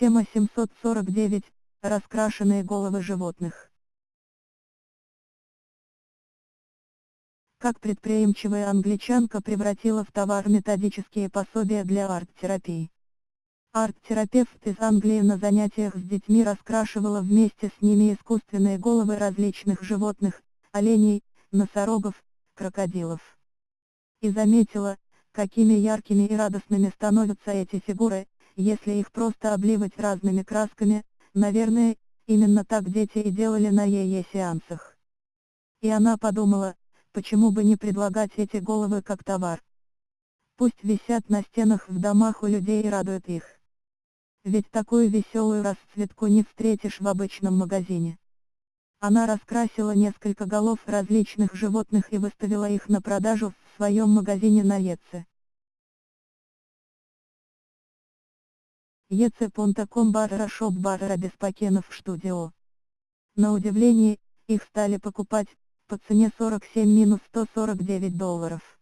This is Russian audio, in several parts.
Тема 749. Раскрашенные головы животных. Как предприимчивая англичанка превратила в товар методические пособия для арт-терапии. Арт-терапевт из Англии на занятиях с детьми раскрашивала вместе с ними искусственные головы различных животных, оленей, носорогов, крокодилов. И заметила, какими яркими и радостными становятся эти фигуры, если их просто обливать разными красками, наверное, именно так дети и делали на ее сеансах. И она подумала, почему бы не предлагать эти головы как товар. Пусть висят на стенах в домах у людей и радуют их. Ведь такую веселую расцветку не встретишь в обычном магазине. Она раскрасила несколько голов различных животных и выставила их на продажу в своем магазине на Еце. Еце.com барра шоп барра без пакенов студио. На удивление, их стали покупать, по цене 47-149 долларов.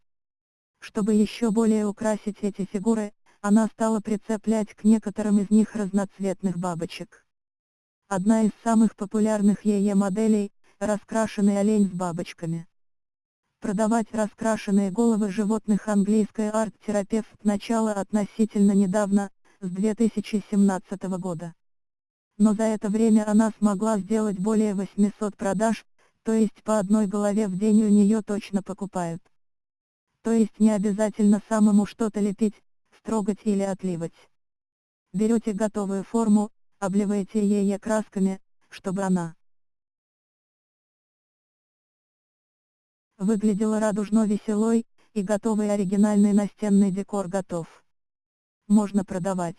Чтобы еще более украсить эти фигуры, она стала прицеплять к некоторым из них разноцветных бабочек. Одна из самых популярных ее моделей – раскрашенный олень с бабочками. Продавать раскрашенные головы животных английская арт-терапевт начала относительно недавно, с 2017 года. Но за это время она смогла сделать более 800 продаж, то есть по одной голове в день у нее точно покупают. То есть не обязательно самому что-то лепить, строгать или отливать. Берете готовую форму, обливаете ее красками, чтобы она выглядела радужно веселой, и готовый оригинальный настенный декор готов. Можно продавать.